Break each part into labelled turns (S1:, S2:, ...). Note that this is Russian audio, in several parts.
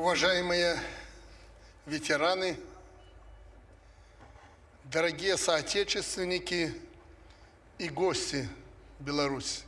S1: Уважаемые ветераны, дорогие соотечественники и гости Беларуси.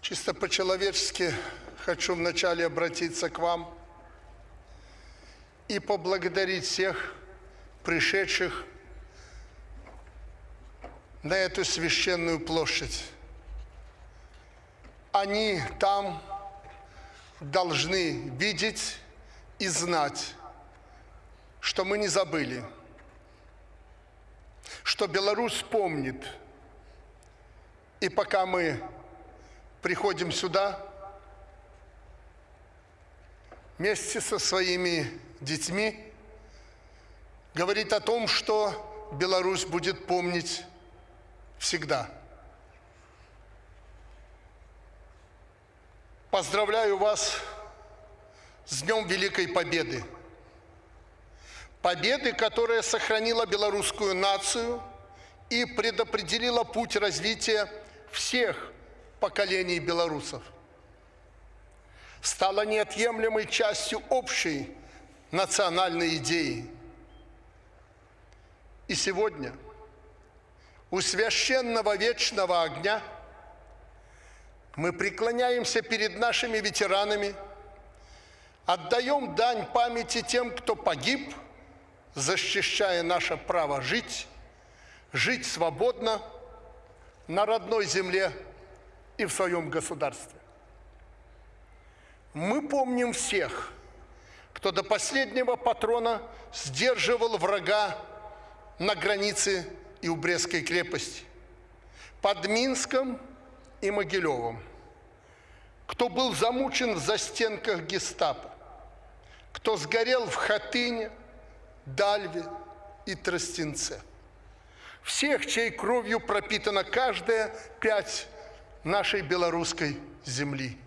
S1: Чисто по-человечески хочу вначале обратиться к вам и поблагодарить всех пришедших на эту священную площадь. Они там должны видеть и знать, что мы не забыли, что Беларусь помнит. И пока мы приходим сюда, вместе со своими детьми, говорит о том, что Беларусь будет помнить всегда. Поздравляю вас с Днем Великой Победы. Победы, которая сохранила белорусскую нацию и предопределила путь развития всех поколений белорусов. Стала неотъемлемой частью общей национальной идеи. И сегодня – у священного вечного огня мы преклоняемся перед нашими ветеранами, отдаем дань памяти тем, кто погиб, защищая наше право жить, жить свободно на родной земле и в своем государстве. Мы помним всех, кто до последнего патрона сдерживал врага на границе и у Брестской крепости, под Минском и Могилевым, кто был замучен в застенках гестапо, кто сгорел в Хатыне, Дальве и Тростенце. Всех, чьей кровью пропитана каждая пять нашей белорусской земли.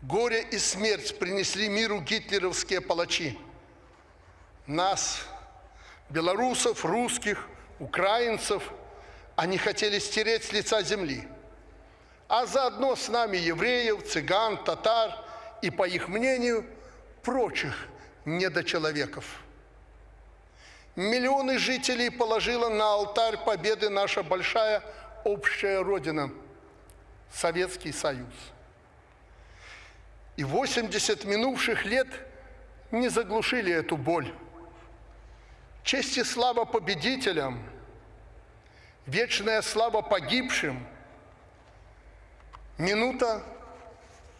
S1: Горе и смерть принесли миру гитлеровские палачи. Нас, белорусов, русских – украинцев, они хотели стереть с лица земли. А заодно с нами евреев, цыган, татар и, по их мнению, прочих недочеловеков. Миллионы жителей положила на алтарь победы наша большая общая Родина – Советский Союз. И 80 минувших лет не заглушили эту боль. Честь и слава победителям, вечная слава погибшим. Минута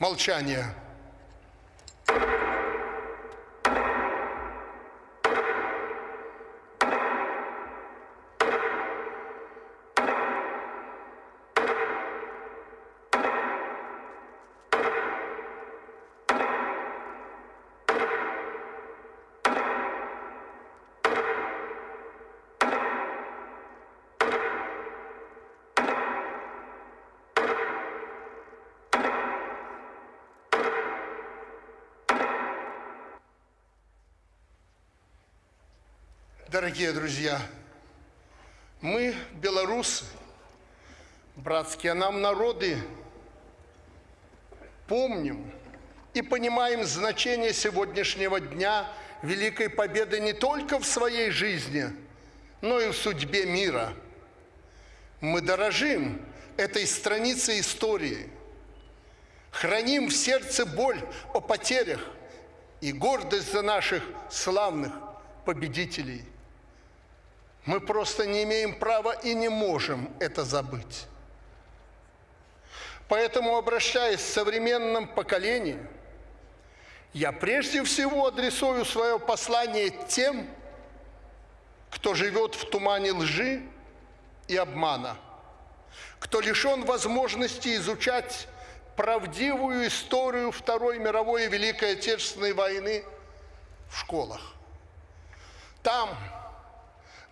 S1: молчания. Дорогие друзья, мы, белорусы, братские нам народы, помним и понимаем значение сегодняшнего дня Великой Победы не только в своей жизни, но и в судьбе мира. Мы дорожим этой страницей истории, храним в сердце боль о потерях и гордость за наших славных победителей – мы просто не имеем права и не можем это забыть. Поэтому, обращаясь к современному поколению, я прежде всего адресую свое послание тем, кто живет в тумане лжи и обмана, кто лишен возможности изучать правдивую историю Второй мировой и Великой Отечественной войны в школах. Там,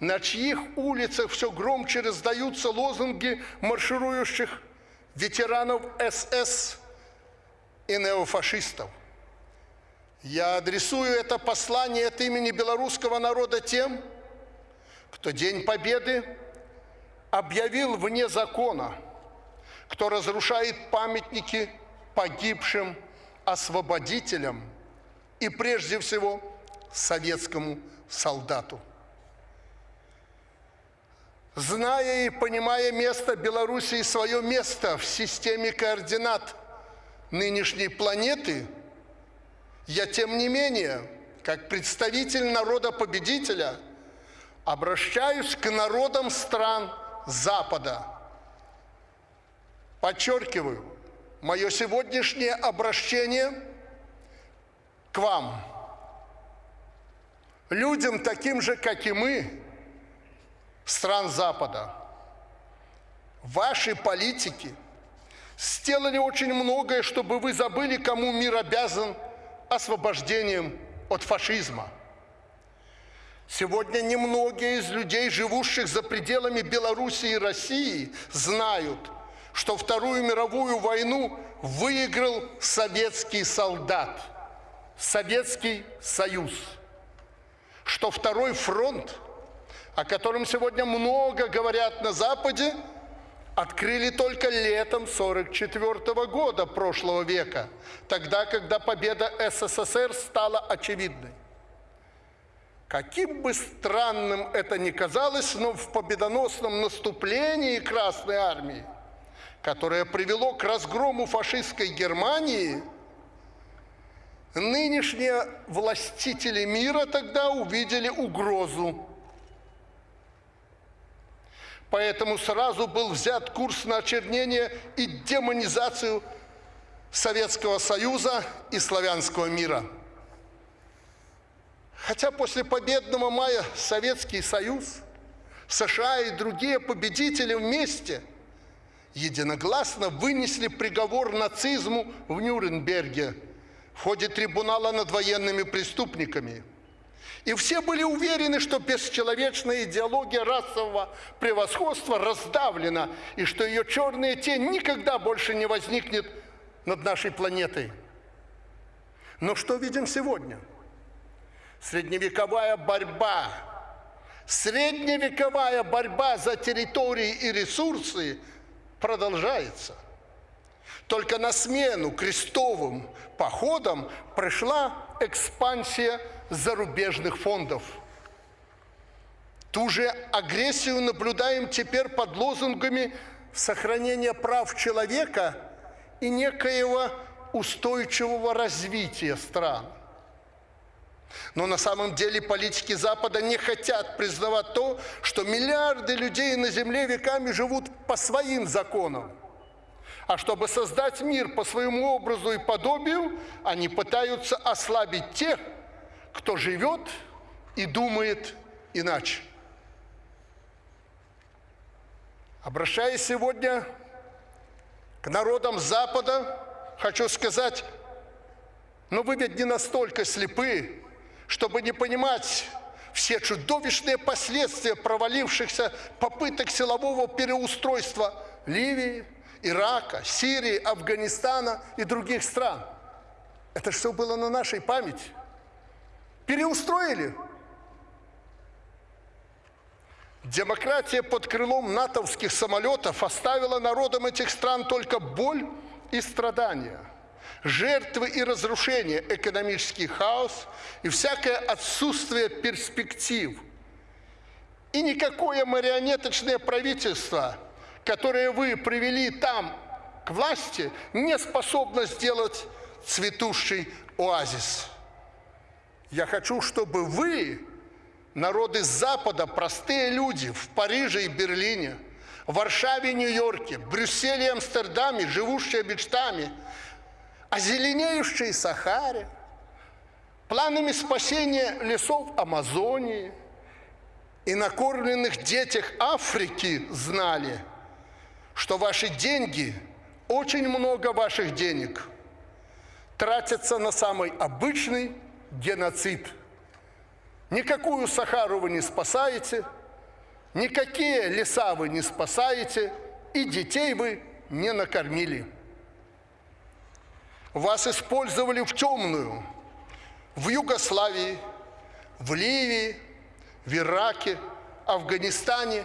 S1: на чьих улицах все громче раздаются лозунги марширующих ветеранов СС и неофашистов. Я адресую это послание от имени белорусского народа тем, кто День Победы объявил вне закона, кто разрушает памятники погибшим освободителям и прежде всего советскому солдату. Зная и понимая место Белоруссии, свое место в системе координат нынешней планеты, я тем не менее, как представитель народа-победителя, обращаюсь к народам стран Запада. Подчеркиваю, мое сегодняшнее обращение к вам, людям таким же, как и мы, стран Запада. Ваши политики сделали очень многое, чтобы вы забыли, кому мир обязан освобождением от фашизма. Сегодня немногие из людей, живущих за пределами Беларуси и России, знают, что Вторую мировую войну выиграл советский солдат, Советский Союз, что Второй фронт – о котором сегодня много говорят на Западе, открыли только летом 1944 года прошлого века, тогда, когда победа СССР стала очевидной. Каким бы странным это ни казалось, но в победоносном наступлении Красной Армии, которое привело к разгрому фашистской Германии, нынешние властители мира тогда увидели угрозу Поэтому сразу был взят курс на очернение и демонизацию Советского Союза и славянского мира. Хотя после победного мая Советский Союз, США и другие победители вместе единогласно вынесли приговор нацизму в Нюрнберге в ходе трибунала над военными преступниками – и все были уверены, что бесчеловечная идеология расового превосходства раздавлена, и что ее черная тень никогда больше не возникнет над нашей планетой. Но что видим сегодня? Средневековая борьба, средневековая борьба за территории и ресурсы продолжается. Только на смену крестовым походам пришла экспансия зарубежных фондов. Ту же агрессию наблюдаем теперь под лозунгами сохранения прав человека и некоего устойчивого развития стран. Но на самом деле политики Запада не хотят признавать то, что миллиарды людей на Земле веками живут по своим законам. А чтобы создать мир по своему образу и подобию, они пытаются ослабить тех, кто живет и думает иначе. Обращаясь сегодня к народам Запада, хочу сказать, но вы ведь не настолько слепы, чтобы не понимать все чудовищные последствия провалившихся попыток силового переустройства Ливии, Ирака, Сирии, Афганистана и других стран. Это все было на нашей памяти. Переустроили. Демократия под крылом натовских самолетов оставила народам этих стран только боль и страдания, жертвы и разрушения, экономический хаос и всякое отсутствие перспектив. И никакое марионеточное правительство, которое вы привели там к власти, не способно сделать цветущий оазис. Я хочу, чтобы вы, народы Запада, простые люди в Париже и Берлине, в Варшаве Нью-Йорке, Брюсселе и Амстердаме, живущие мечтами, озеленеющие Сахаре, планами спасения лесов Амазонии и накормленных детях Африки знали, что ваши деньги, очень много ваших денег, тратятся на самый обычный геноцид. Никакую Сахару вы не спасаете, никакие леса вы не спасаете, и детей вы не накормили. Вас использовали в темную, в Югославии, в Ливии, в Ираке, Афганистане,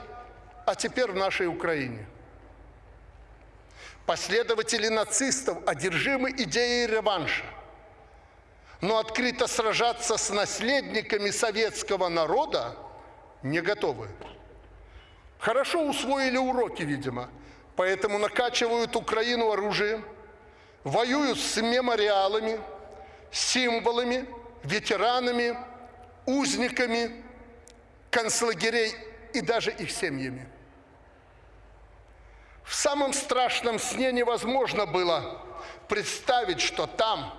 S1: а теперь в нашей Украине. Последователи нацистов одержимы идеей реванша, но открыто сражаться с наследниками советского народа не готовы. Хорошо усвоили уроки, видимо, поэтому накачивают Украину оружием, воюют с мемориалами, символами, ветеранами, узниками концлагерей и даже их семьями. В самом страшном сне невозможно было представить, что там,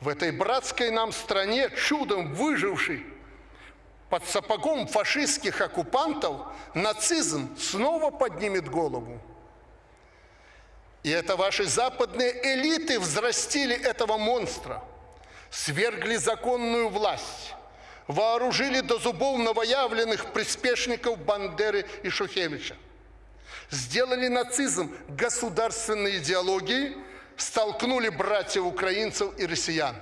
S1: в этой братской нам стране, чудом выживший под сапогом фашистских оккупантов, нацизм снова поднимет голову. И это ваши западные элиты взрастили этого монстра, свергли законную власть, вооружили до зубов новоявленных приспешников Бандеры и Шухевича сделали нацизм государственной идеологией, столкнули братьев украинцев и россиян.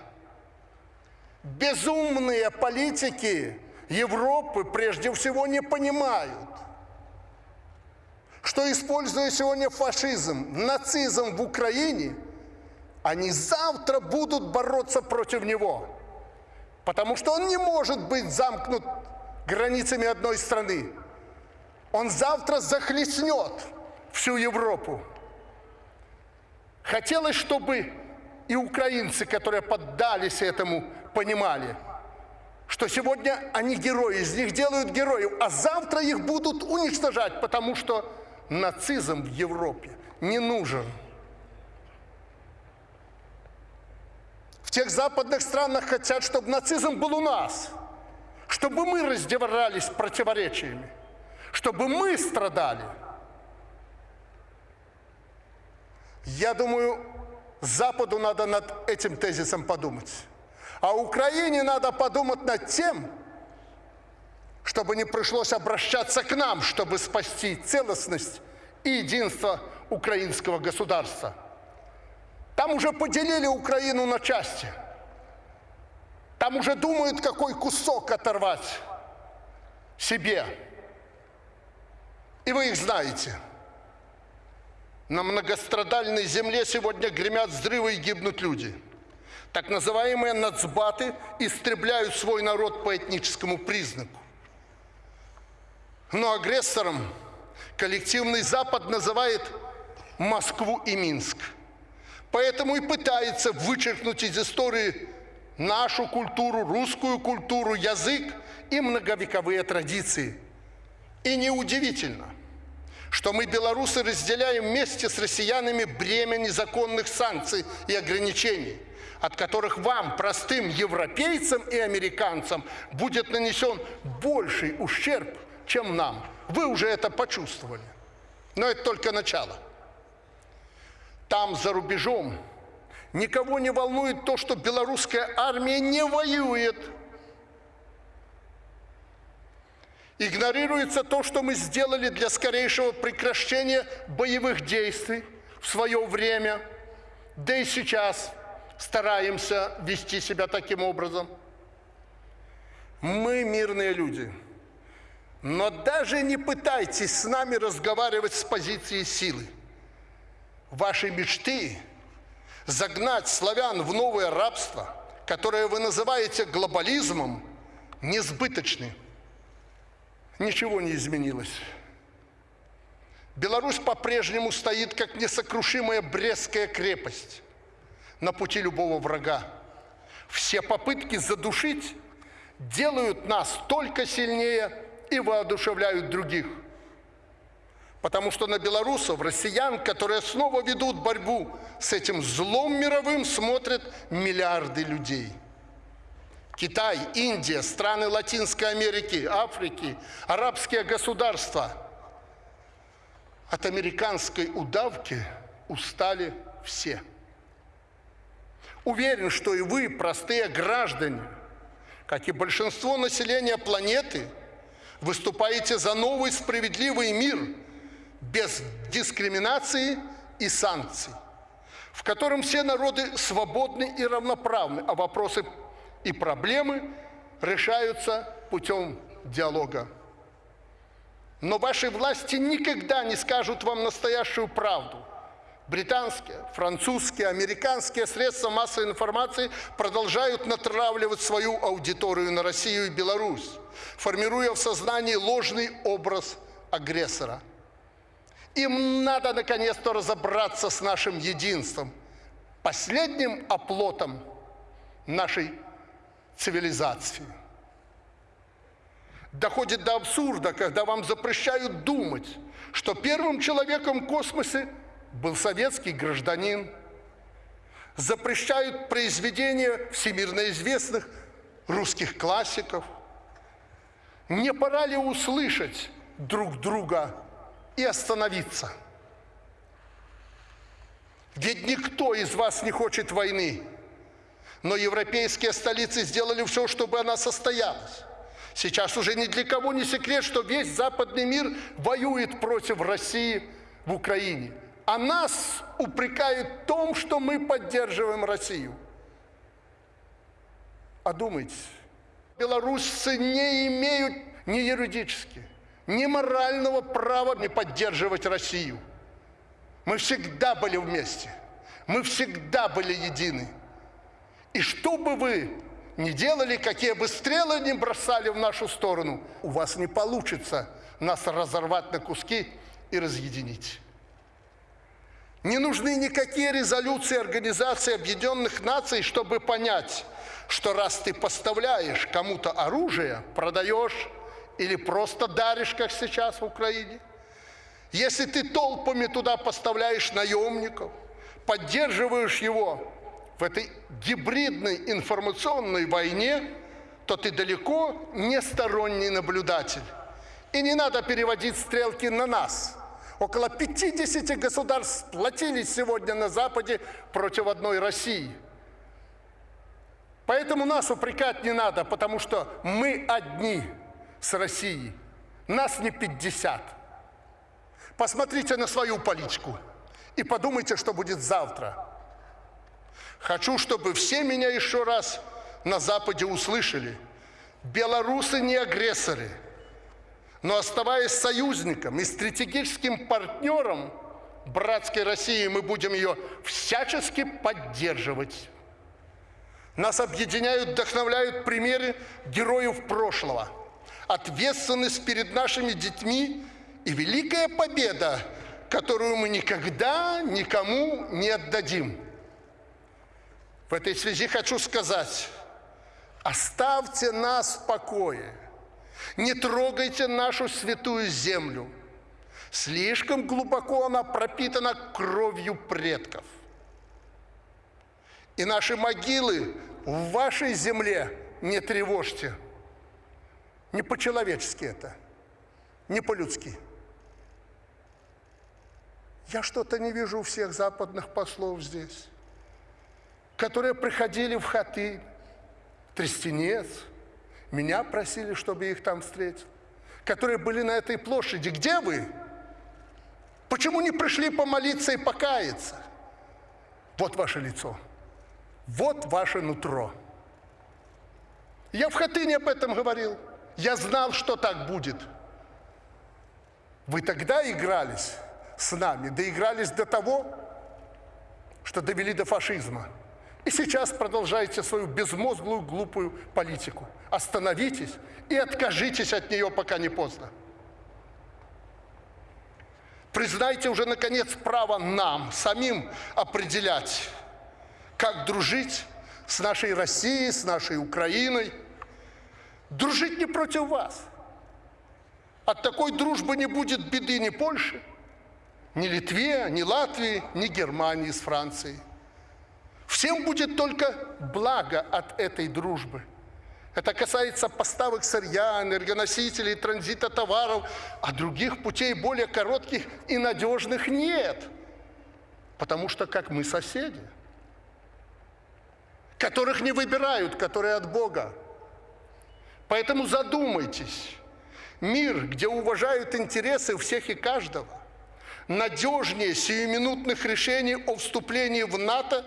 S1: Безумные политики Европы прежде всего не понимают, что используя сегодня фашизм, нацизм в Украине, они завтра будут бороться против него, потому что он не может быть замкнут границами одной страны. Он завтра захлестнет всю Европу. Хотелось, чтобы и украинцы, которые поддались этому, понимали, что сегодня они герои, из них делают героев, а завтра их будут уничтожать, потому что нацизм в Европе не нужен. В тех западных странах хотят, чтобы нацизм был у нас, чтобы мы раздевались противоречиями чтобы мы страдали. Я думаю, Западу надо над этим тезисом подумать. А Украине надо подумать над тем, чтобы не пришлось обращаться к нам, чтобы спасти целостность и единство украинского государства. Там уже поделили Украину на части. Там уже думают, какой кусок оторвать себе. И вы их знаете. На многострадальной земле сегодня гремят взрывы и гибнут люди. Так называемые нацбаты истребляют свой народ по этническому признаку. Но агрессором коллективный Запад называет Москву и Минск. Поэтому и пытается вычеркнуть из истории нашу культуру, русскую культуру, язык и многовековые традиции. И неудивительно – что мы, белорусы, разделяем вместе с россиянами бремя незаконных санкций и ограничений, от которых вам, простым европейцам и американцам, будет нанесен больший ущерб, чем нам. Вы уже это почувствовали. Но это только начало. Там, за рубежом, никого не волнует то, что белорусская армия не воюет – Игнорируется то, что мы сделали для скорейшего прекращения боевых действий в свое время, да и сейчас стараемся вести себя таким образом. Мы мирные люди, но даже не пытайтесь с нами разговаривать с позиции силы. Ваши мечты загнать славян в новое рабство, которое вы называете глобализмом, несбыточны ничего не изменилось. Беларусь по-прежнему стоит как несокрушимая Брестская крепость на пути любого врага. Все попытки задушить делают нас только сильнее и воодушевляют других. Потому что на белорусов, россиян, которые снова ведут борьбу с этим злом мировым, смотрят миллиарды людей – Китай, Индия, страны Латинской Америки, Африки, арабские государства. От американской удавки устали все. Уверен, что и вы, простые граждане, как и большинство населения планеты, выступаете за новый справедливый мир без дискриминации и санкций, в котором все народы свободны и равноправны, а вопросы и проблемы решаются путем диалога. Но ваши власти никогда не скажут вам настоящую правду. Британские, французские, американские средства массовой информации продолжают натравливать свою аудиторию на Россию и Беларусь, формируя в сознании ложный образ агрессора. Им надо наконец-то разобраться с нашим единством, последним оплотом нашей цивилизации. Доходит до абсурда, когда вам запрещают думать, что первым человеком в космосе был советский гражданин. Запрещают произведения всемирно известных русских классиков. Не пора ли услышать друг друга и остановиться? Ведь никто из вас не хочет войны, но европейские столицы сделали все, чтобы она состоялась. Сейчас уже ни для кого не секрет, что весь западный мир воюет против России в Украине. А нас упрекают в том, что мы поддерживаем Россию. Одумайтесь, белорусцы не имеют ни юридически, ни морального права не поддерживать Россию. Мы всегда были вместе, мы всегда были едины. И что бы вы не делали, какие бы стрелы не бросали в нашу сторону, у вас не получится нас разорвать на куски и разъединить. Не нужны никакие резолюции Организации Объединенных Наций, чтобы понять, что раз ты поставляешь кому-то оружие, продаешь или просто даришь, как сейчас в Украине, если ты толпами туда поставляешь наемников, поддерживаешь его в этой гибридной информационной войне, то ты далеко не сторонний наблюдатель. И не надо переводить стрелки на нас. Около 50 государств сплотились сегодня на Западе против одной России. Поэтому нас упрекать не надо, потому что мы одни с Россией. Нас не 50. Посмотрите на свою политику и подумайте, что будет завтра. Хочу, чтобы все меня еще раз на Западе услышали. Белорусы не агрессоры, но оставаясь союзником и стратегическим партнером братской России, мы будем ее всячески поддерживать. Нас объединяют, вдохновляют примеры героев прошлого, ответственность перед нашими детьми и великая победа, которую мы никогда никому не отдадим. В этой связи хочу сказать, оставьте нас в покое, не трогайте нашу святую землю. Слишком глубоко она пропитана кровью предков. И наши могилы в вашей земле не тревожьте. Не по-человечески это, не по-людски. Я что-то не вижу всех западных послов здесь которые приходили в хаты, Трестенец, меня просили, чтобы их там встретил, которые были на этой площади. Где вы? Почему не пришли помолиться и покаяться? Вот ваше лицо, вот ваше нутро. Я в Хатыне об этом говорил. Я знал, что так будет. Вы тогда игрались с нами, доигрались до того, что довели до фашизма. И сейчас продолжаете свою безмозглую, глупую политику. Остановитесь и откажитесь от нее, пока не поздно. Признайте уже, наконец, право нам, самим определять, как дружить с нашей Россией, с нашей Украиной. Дружить не против вас. От такой дружбы не будет беды ни Польши, ни Литве, ни Латвии, ни Германии с Францией. Всем будет только благо от этой дружбы. Это касается поставок сырья, энергоносителей, транзита товаров, а других путей более коротких и надежных нет. Потому что как мы соседи, которых не выбирают, которые от Бога. Поэтому задумайтесь. Мир, где уважают интересы всех и каждого, надежнее сиюминутных решений о вступлении в НАТО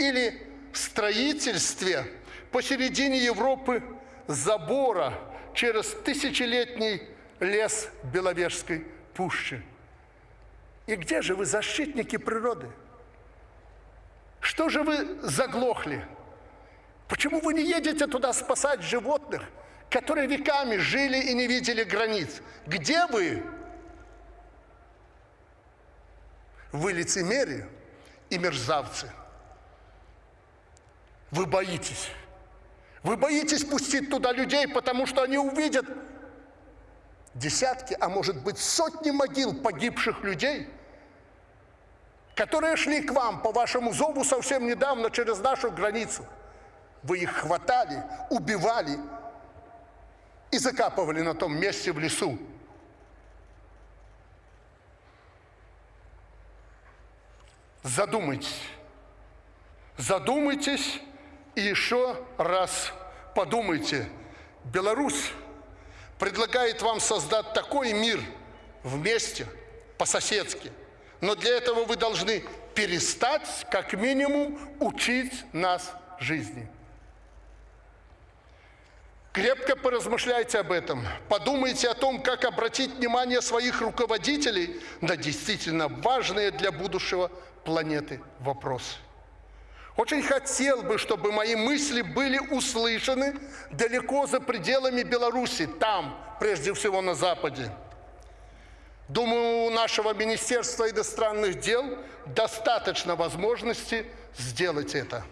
S1: или строительстве посередине Европы забора через тысячелетний лес Беловежской пущи. И где же вы защитники природы? Что же вы заглохли? Почему вы не едете туда спасать животных, которые веками жили и не видели границ? Где вы? Вы лицемерие и мерзавцы. Вы боитесь. Вы боитесь пустить туда людей, потому что они увидят десятки, а может быть сотни могил погибших людей, которые шли к вам по вашему зову совсем недавно через нашу границу. Вы их хватали, убивали и закапывали на том месте в лесу. Задумайтесь. Задумайтесь и еще раз подумайте. Беларусь предлагает вам создать такой мир вместе, по-соседски. Но для этого вы должны перестать, как минимум, учить нас жизни. Крепко поразмышляйте об этом. Подумайте о том, как обратить внимание своих руководителей на действительно важные для будущего планеты вопросы. Очень хотел бы, чтобы мои мысли были услышаны далеко за пределами Беларуси, там, прежде всего на Западе. Думаю, у нашего Министерства иностранных дел достаточно возможности сделать это.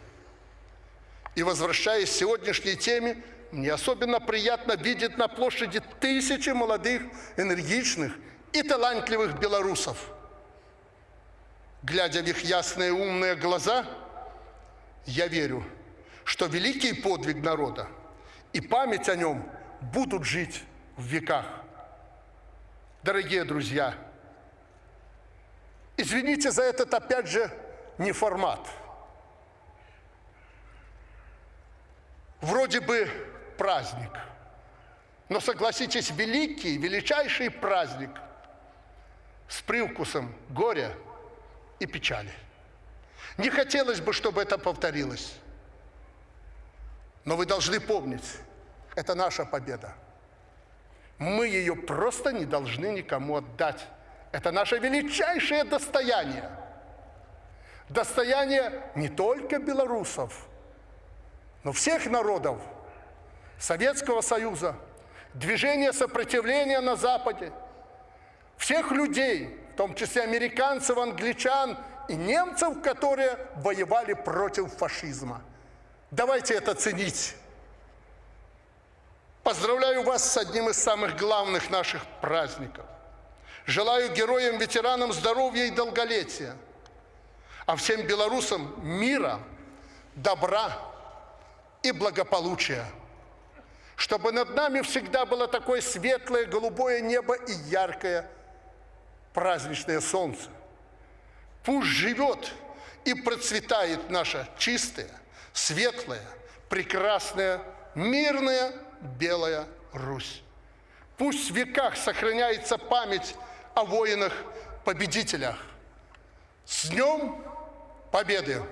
S1: И возвращаясь к сегодняшней теме, мне особенно приятно видеть на площади тысячи молодых, энергичных и талантливых белорусов. Глядя в их ясные умные глаза – я верю, что великий подвиг народа и память о нем будут жить в веках. Дорогие друзья, извините за этот, опять же, не формат. Вроде бы праздник, но согласитесь, великий, величайший праздник с привкусом горя и печали – не хотелось бы, чтобы это повторилось. Но вы должны помнить, это наша победа. Мы ее просто не должны никому отдать. Это наше величайшее достояние. Достояние не только белорусов, но всех народов Советского Союза, движения сопротивления на Западе, всех людей, в том числе американцев, англичан и немцев, которые воевали против фашизма. Давайте это ценить. Поздравляю вас с одним из самых главных наших праздников. Желаю героям-ветеранам здоровья и долголетия, а всем белорусам мира, добра и благополучия. Чтобы над нами всегда было такое светлое голубое небо и яркое праздничное солнце. Пусть живет и процветает наша чистая, светлая, прекрасная, мирная белая Русь. Пусть в веках сохраняется память о воинах-победителях. С Днем Победы!